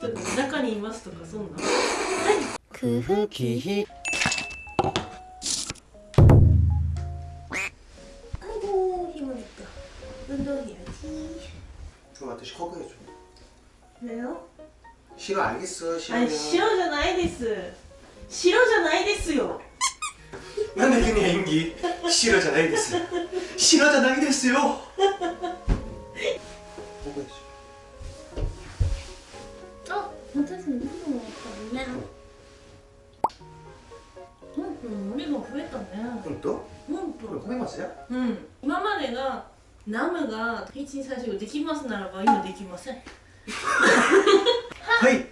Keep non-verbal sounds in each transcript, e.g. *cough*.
人が中にいますとかそんな空腹キヒ 아이고 힘들다 운동해야지 그럼 아저씨 커버 해줘 왜요? 싫어 알겠어 아니 싫어 じゃないです白じゃないですよ 난내 그냥演技 싫어잖아요 됐어 싫어잖아요 됐어요 *laughs* もあったねうんうん、量が増えたね 또? うんと 그럼 고백했어요? うん今までがナムが12345できますならば今できません 하이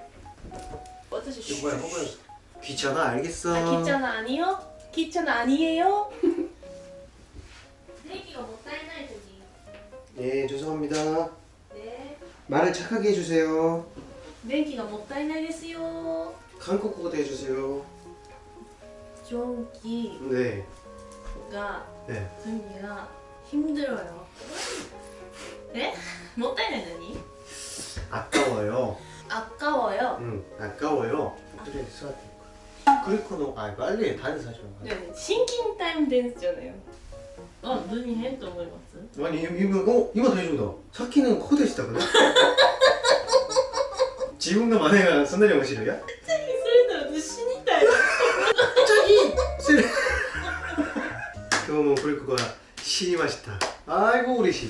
私 이거 뭐야 커버 해줘 귀찮아 알겠어 아 귀찮아 아니요? 귀찮아 아니에요? 내기가 못 따이나이 저기 예 죄송합니다 네 말을 착하게 해주세요 電気がもったいないですよ 한국어도 해주세요 蒸気 네 が 네. 전기가 힘들어요 에? もったいない何 아까워요 아까워요 응 아까워요 그래 써야 돼 그리코노 아 빨리 다른 사줘 네 싱킹 타임 댄스잖아요 어 눈이 햄と思います 아니 이거 어? 이거 다 해준다 사키는 코드したくね *laughs* 自分の真似がそんなに面白いやそれなら私死にたいそれ今日もクリコが死にましたあいご嬉しい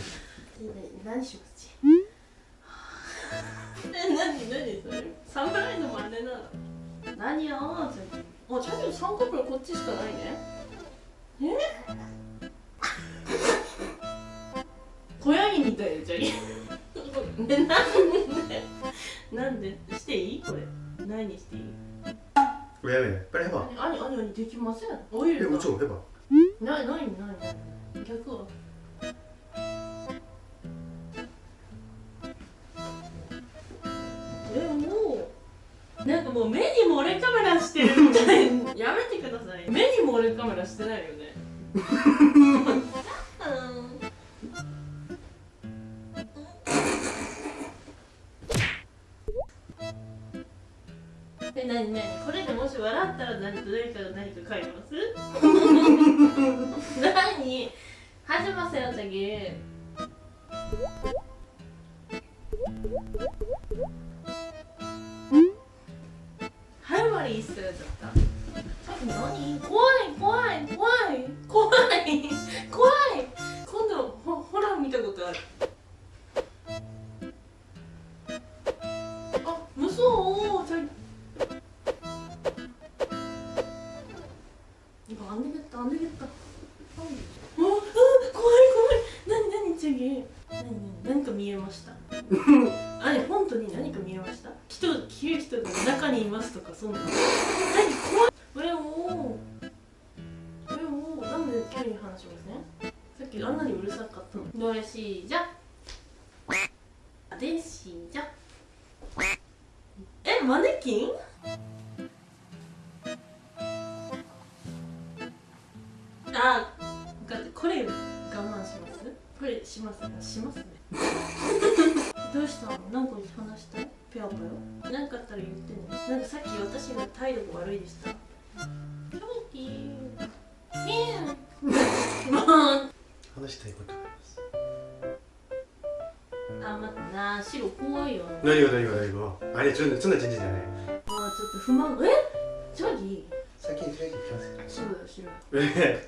何しますえ何何それ侍の真似なの何よあちゃんと三角こっちしかないねえ小ヤギみたいじゃんねなん 왜 왜? 빨리 해봐 あにあにあにできませんオイ 해 ルが 우초 해봐 なになになに逆はえもうなんかもう目に漏れカメラしてるみたい*laughs* やめてください目に漏れカメラしてないよね *laughs* これでもし笑ったら誰かが何か買います？*laughs* 何？始ませよ次。ハイマリーっすよちょっと。何？怖次何何か見えました？*laughs* あれ本当に何か見えました？人消る人が中にいますとかそんな。何怖い。これをこれをなんでキャリー話しますねさっきあんなにうるさかったのどれしじゃでしじゃえマネキン？あこれ我慢します。これしますね。しますね。*laughs* どうしたの？何個話したい？ペアペア何かあったら言ってね。なんかさっき私が態度が悪いでした。キョキーもう話したいことがあります。あ待ってな白怖いよあ何が何が何が？あれちょっとそんな全然じゃないちょっと不満。え？ジャギ先に先に行きます白だ白え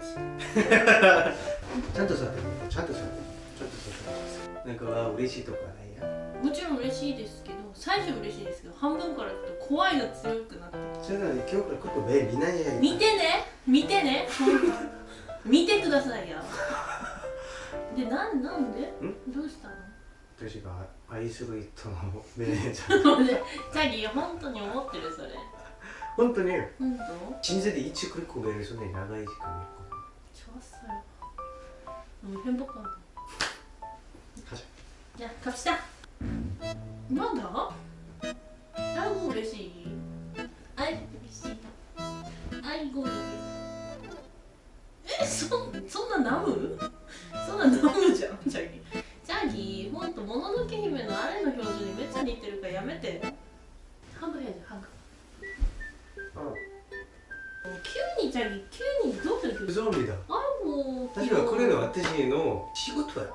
ちゃんと座ってちゃんと座って。ちゃんと座ってなんか嬉しいとこはないや？もちろん嬉しいですけど最初嬉しいですけど半分からちょっと怖いが強くなってそれなのに今日からここ目見ないや見てね見てね *laughs* 見てくださいよ。でなんなんで？どうしたの？私が愛する人の目じゃ。*laughs* でチャギ本当に思ってるそれ本当に本当 진짜 일찍 그리고 매를 손에 나가야지 그니까 좋았어요 너무 행복하다 가자 야 갑시다 뭐다? 아이고嬉しい 아이고嬉しい 아이고嬉しい 에? そそんなナムそんなナムじゃんチャギチャギほんともののけ姫のあれの表情にめっちゃ似てるからやめて 자기 키우는 이동생 교수 죄송합니다. 아이고 사실 와크레는 와트시노 시고토야.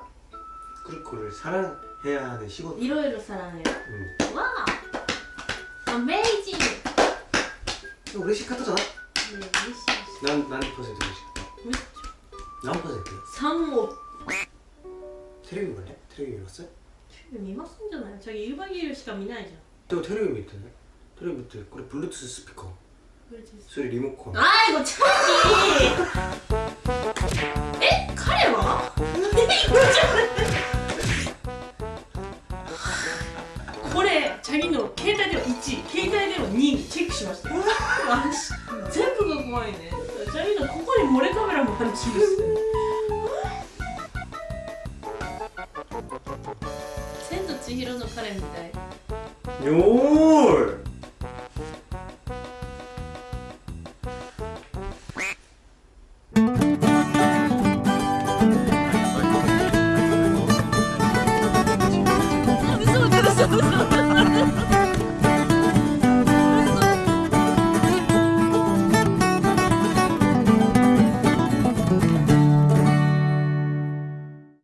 크루코를 사랑해야 하는 시고토. 이러이러 사랑해요? 응. 와 어메이징 너 우리 시카토잖아? 네 우리 시난 나는 퍼센트 우리 시카토. 몇 초? 난 퍼센트. 35 테레비 볼래? 테레비 봤어? 테레비 미마슨잖아요. 저기 1박 2일 시간 미나이죠? 저 테레비 밑에 테레비 밑에 그래 블루투스 스피커. それリモコン。あいごチャーキーえ彼は？これチャギの携帯では1携帯では2にチェックしました。全部が怖いね。チャギのここに漏れカメラもあるします千と千尋の彼みたいよーい